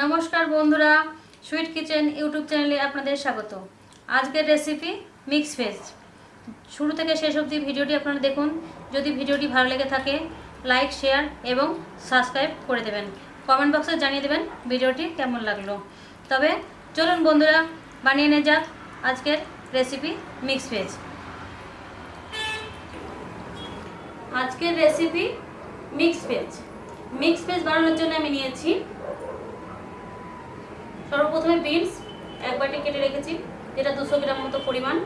নমস্কার বন্ধুরা sweet kitchen YouTube চ্যানেলে আপনাদের স্বাগত। আজকের রেসিপি মিক্স ভেজ শুরু থেকে শেষ অবধি ভিডিওটি আপনারা দেখুন। যদি ভিডিওটি ভালো লেগে থাকে লাইক শেয়ার এবং সাবস্ক্রাইব করে দেবেন। কমেন্ট বক্সে জানিয়ে দেবেন ভিডিওটি কেমন লাগল। তবে চলুন বন্ধুরা, বানিয়ে নে যাক আজকের রেসিপি মিক্স ভেজ আজকের recipe mix veg mix veg বানানোর জন্য আমি নিয়েছি সর্বপ্রথমে বিনস, এক বাটি কেটে রেখেছি, যেটা দুশো গ্রাম মতো পরিমাণ।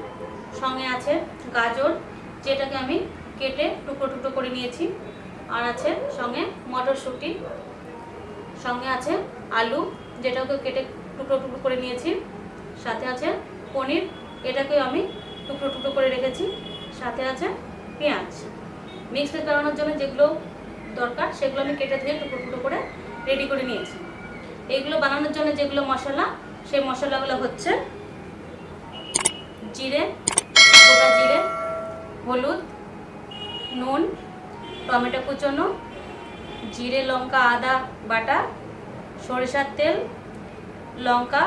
সঙ্গে আছে গাজর, যেটাকে আমি কেটে টুকরো টুকরো করে নিয়েছি। আর আছে সঙ্গে মটরশুঁটি। সঙ্গে আছে আলু যেটাকে কেটে টুকরো টুকরো করে নিয়েছি। সাথে আছে পনির, এটাকেও আমি টুকরো টুকরো করে রেখেছি। সাথে আছে পেঁয়াজ। মিক্স ভেজ বানানোর জন্য যেগুলো দরকার, সেগুলো আমি কেটে ধুয়ে টুকরো টুকরো করে রেডি করে নিয়েছি। এগুলো বানানোর জন্য যেগুলো মশলা, সেই মশলাগুলো হচ্ছে জিরে, গোটা জিরে, হলুদ, নুন, টমেটো কুচনো, জিরে, লঙ্কা, আদা, বাটা, সরিষার তেল, লঙ্কা,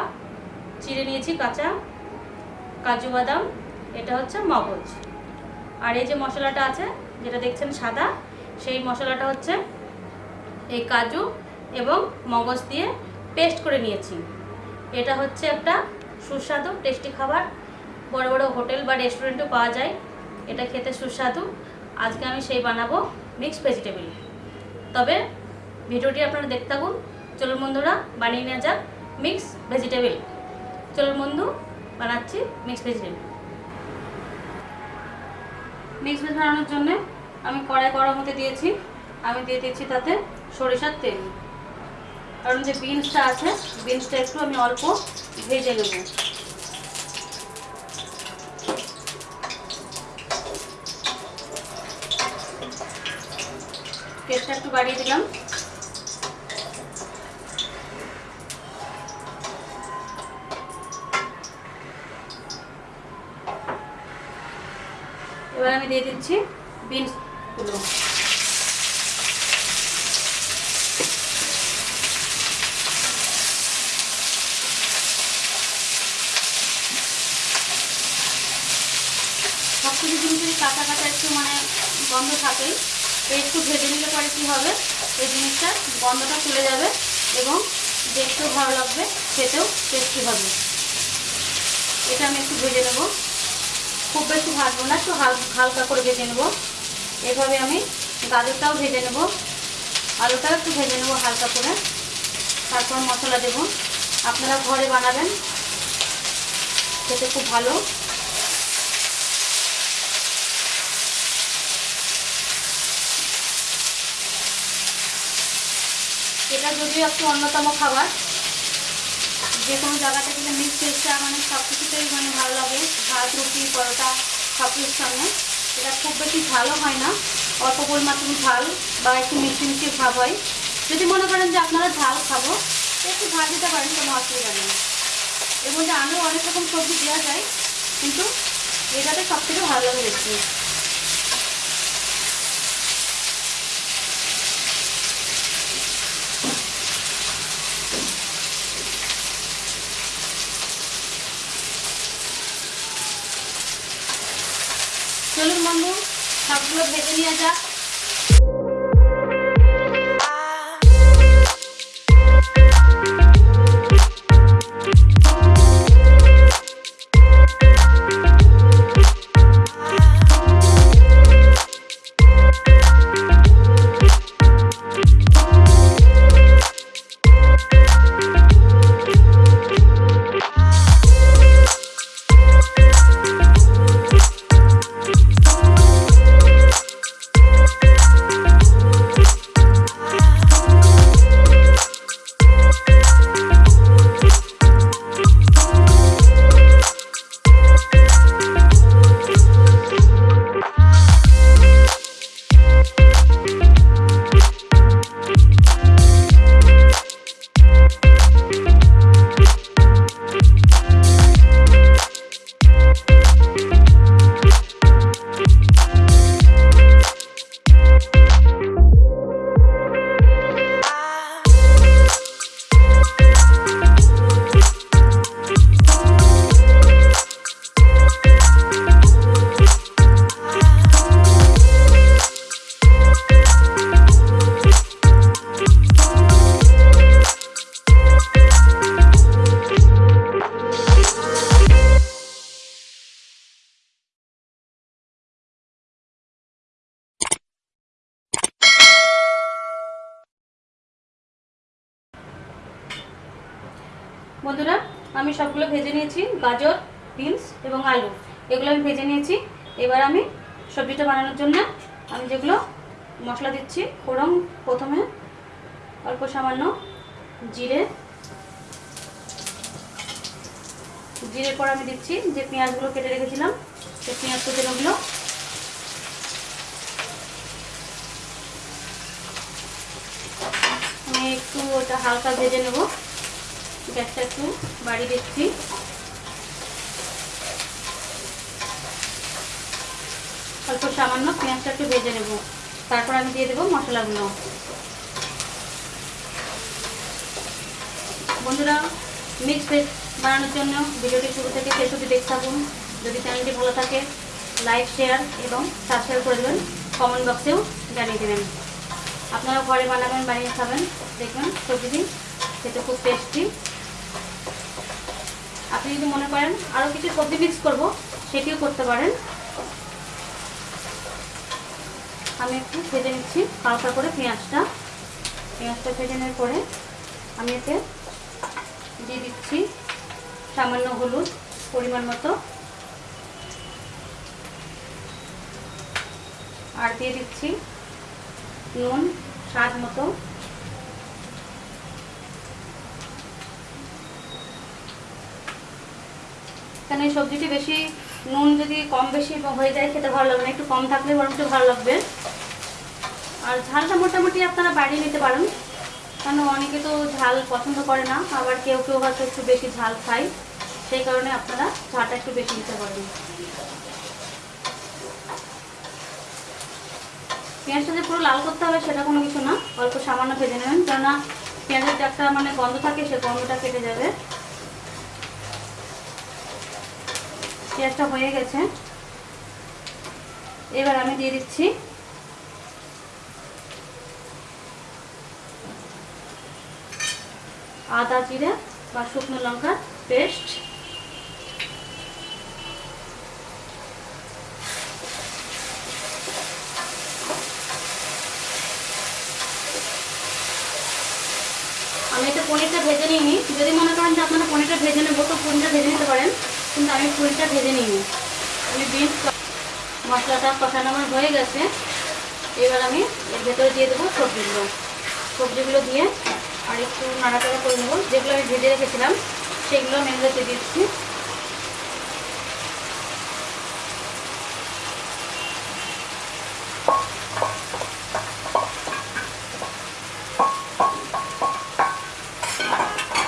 চিড়ে নিয়েছি কাঁচা, কাজু বাদাম, এটা হচ্ছে মগজ। আর এই যে মশলাটা আছে, যেটা দেখছেন সাদা, সেই মশলাটা হচ্ছে এই কাজু এবং মগজ দিয়ে পেস্ট করে নিয়েছি। এটা হচ্ছে একটা সুস্বাদু টেস্টি খাবার। বড় বড় হোটেল বা রেস্টুরেন্টেও পাওয়া যায়। এটা খেতে সুস্বাদু। আজকে আমি সেই বানাবো মিক্সড ভেজিটেবল তবে ভিডিওটি আপনারা দেখতে থাকুন। চলুন বন্ধুরা, বানিয়ে নেওয়া যাক মিক্স ভেজিটেবল চলুন বন্ধু, বানাচ্ছি মিক্স ভেজিটেবল মিক্স ভেজ বানানোর জন্য আমি কড়াই গরম হতে দিয়েছি। আমি দিয়ে দিচ্ছি তাতে সরিষার তেল। কারণ যে বিনসটা আছে বিনসটা একটু আমি অল্প ভেজে নেব। তেলটা একটু বাড়িয়ে দিলাম। এবার আমি দিয়ে দিচ্ছি বিনসগুলো সব কিছু জিনিসেরই কাঁচা কাঁচা একটু মানে গন্ধ থাকে তো একটু ভেজে নিলে পরে কী হবে? এই জিনিসটা গন্ধটা চলে যাবে এবং দেখতেও ভালো লাগবে, খেতেও টেস্টি হবে। এটা আমি একটু ভেজে নেব। খুব বেশি ভাজবো না, একটু হালকা করে ভেজে নেব। এভাবে আমি গাজরটাও ভেজে নেব, আলুটাও একটু ভেজে নেব হালকা করে। তারপর মশলা দেব। আপনারা ঘরে বানাবেন, খেতে খুব ভালো। এটা যদিও একটু অন্যতম খাবার, যে কোনো জায়গাতে গেলে মিক্স ভেজটা মানে সব কিছুতেই মানে ভালো লাগে, ভাত, রুটি, পরোটা, সব কিছুর সঙ্গে। এটা খুব বেশি ঝালও হয় না, অল্প পরিমাণ ঝাল বা একটু মিষ্টি মিষ্টি ভাব হয়। যদি মনে করেন যে আপনারা ঝাল খাব একটু ঝাল দিতে পারেন, কোনো অসুবিধা নেই। এর মধ্যে আরও অনেক রকম সবজি দেওয়া যায়, কিন্তু এটাতে সব থেকে ভালো লাগে বেশি চলুন বন্ধু সবগুলো ভেজে নিয়ে যাক বন্ধুরা, আমি সবগুলো ভেজে নিয়েছি, গাজর, বিনস এবং আলু। এগুলো আমি ভেজে নিয়েছি। এবার আমি সবজিটা বানানোর জন্য আমি যেগুলো মশলা দিচ্ছি, ফোড়ন প্রথমে অল্প সামান্য জিরে। জিরের পর আমি দিচ্ছি যে পেঁয়াজগুলো কেটে রেখেছিলাম, সেই পেঁয়াজ কুচনোগুলো। আমি একটু ওটা হালকা ভেজে নেব। গ্যাসটা একটু বাড়িয়ে দিচ্ছি অল্প সামান্য পেঁয়াজটা একটু ভেজে নেব। তারপর আমি দিয়ে দেবো মশলাগুলো। বন্ধুরা, মিক্স ভেজ বানানোর জন্য ভিডিওটি শুরু থেকে শেষ অবধি দেখতে থাকুন। যদি চ্যানেলটি ভালো থাকে, লাইক, শেয়ার এবং সাবস্ক্রাইব করে দেবেন। কমেন্ট বক্সেও জানিয়ে দেবেন। আপনারা ঘরে বানাবেন, বানিয়ে খাবেন। দেখবেন সবজি খেতে খুব টেস্টি আপনি যদি মনে করেন আরও কিছু সবজি মিক্স করব, সেটিও করতে পারেন। আমি একটু ভেজে নিচ্ছি, হালকা করে পেঁয়াজটা। পেঁয়াজটা ভেজে নেওয়ার পরে আমি এতে দিয়ে দিচ্ছি সামান্য হলুদ পরিমাণ মতো। আর দিয়ে দিচ্ছি নুন, স্বাদ মতো। এখানে এই সবজিটি বেশি নুন যদি কম বেশি হয়ে যায়, খেতে ভালো লাগবে না। একটু কম থাকলে বরং একটু ভালো লাগবে। আর ঝালটা মোটামুটি আপনারা বাড়িয়ে নিতে পারেন। কারণ অনেকে তো ঝাল পছন্দ করে না, আবার কেউ কেউ হয়তো একটু বেশি ঝাল খায়। সেই কারণে আপনারা ঝালটা একটু বেশি নিতে পারেন। পেঁয়াজটা যে পুরো লাল করতে হবে সেটা কোনো কিছু না, অল্প সামান্য ভেজে নেবেন। কেননা পেঁয়াজের যে একটা মানে গন্ধ থাকে সে গন্ধটা কেটে যাবে। পেঁয়াজটা হয়ে গেছে। এবার আমি দিয়ে দিচ্ছি আদা জিরে বা শুকনো লঙ্কার পেস্ট। আমি এটা পনিরটা ভেজে নিইনি। যদি মনে করেন যে আপনারা পনিরটা ভেজে নেব তো পনিরটা ভেজে নিতে পারেন। কিন্তু আমি পনিরটা ভেজে নিইনি আমি বিনস মশলাটা কষানো আমার হয়ে গেছে। এবার আমি এর ভেতরে দিয়ে দেবো সবজিগুলো। সবজিগুলো দিয়ে আর একটু নাড়াচাড়া করে নেব। যেগুলো আমি ভেজে রেখেছিলাম, সেগুলো দিয়ে দিচ্ছি।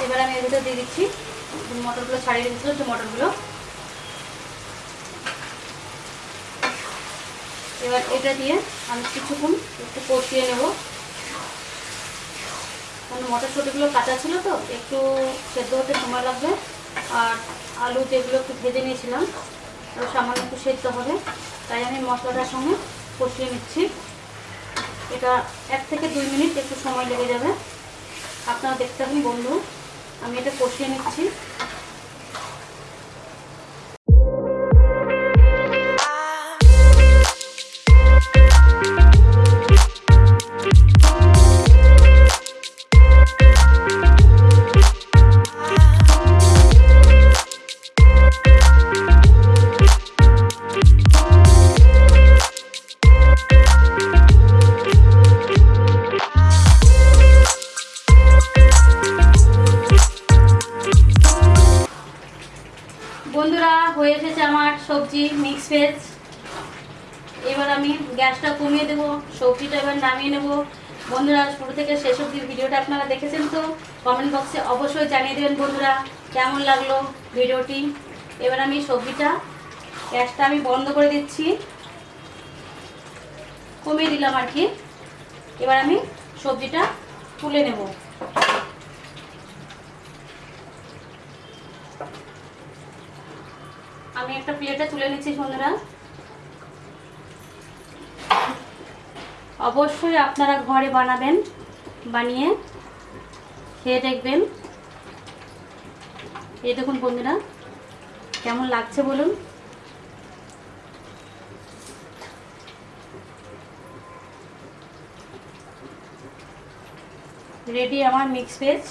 এবার আমি এর ভিতরে দিয়ে দিচ্ছি মটরগুলো ছাড়িয়ে রেখেছিলো যে মটরগুলো। এবার এটা দিয়ে আমি কিছুক্ষণ একটু কষিয়ে নেব। কারণ মটরশুঁটিগুলো কাঁচা ছিল তো, একটু সেদ্ধ হতে সময় লাগবে। আর আলু যেগুলো একটু ভেজে নিয়েছিলাম আর সামান্য একটু সেদ্ধ হবে। তাই আমি মশলাটার সঙ্গে কষিয়ে নিচ্ছি। এটা এক থেকে দুই মিনিট একটু সময় লেগে যাবে। আপনারা দেখতে থাকুন বন্ধু, আমি এটা কষিয়ে নিচ্ছি। আমার মিক্স ভেজ এবার আমি গ্যাসটা কমিয়ে দেবো, সবজিটা এবার নামিয়ে নেব। বন্ধুরা, শুরু থেকে শেষ অবধি ভিডিওটা আপনারা দেখেছেন তো? কমেন্ট বক্সে অবশ্যই জানিয়ে দেবেন বন্ধুরা, কেমন লাগল ভিডিওটি? এবার আমি সবজিটা, গ্যাসটা আমি বন্ধ করে দিচ্ছি। কমিয়ে দিলাম আর কি। এবার আমি সবজিটা তুলে নেব। আমি একটা প্লেটে তুলে নিচ্ছি বন্ধুরা। অবশ্যই আপনারা ঘরে বানাবেন, বানিয়ে খেয়ে দেখবেন। এই দেখুন বন্ধুরা, কেমন লাগছে বলুন? রেডি আমার মিক্স ভেজ।